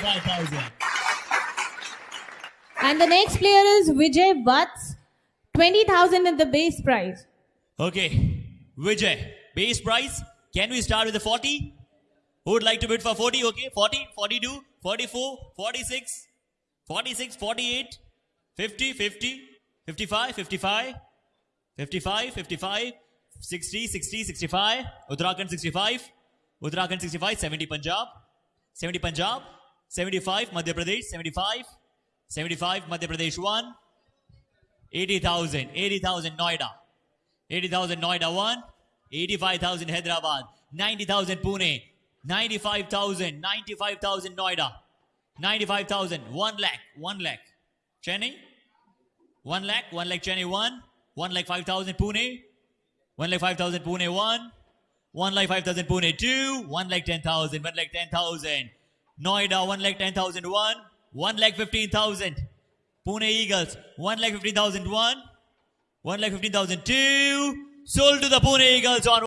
25,000. And the next player is Vijay Vats. 20,000 is the base price. Okay, Vijay, base price. Can we start with the 40? Who would like to bid for 40? Okay, 40, 42, 44, 46, 46, 48, 50, 50, 55, 55, 55, 55, 60, 60, 65, Uttarakhand 65, Uttarakhand 65, 70 Punjab, 70 Punjab, 75 Madhya Pradesh, 75, 75 Madhya Pradesh 1, 80,000, 80,000 Noida, 80,000 Noida 1, 85,000 Hyderabad, 90,000 Pune, 95,000, 95,000 Noida, 95,000, 1 lakh, 1 lakh. Chennai, 1 lakh, 1 lakh Chennai 1, 1 lakh 5,000 Pune, 1 lakh 5,000 Pune 1, 1 lakh 5,000 Pune 2, 1 lakh 10,000, 1 lakh 10,000. Noida 1 lakh 10,000 1, 1 lakh 15,000. Pune Eagles 1 lakh 15,000 1, 1 lakh 15,000 2. Sold to the Pune Eagles on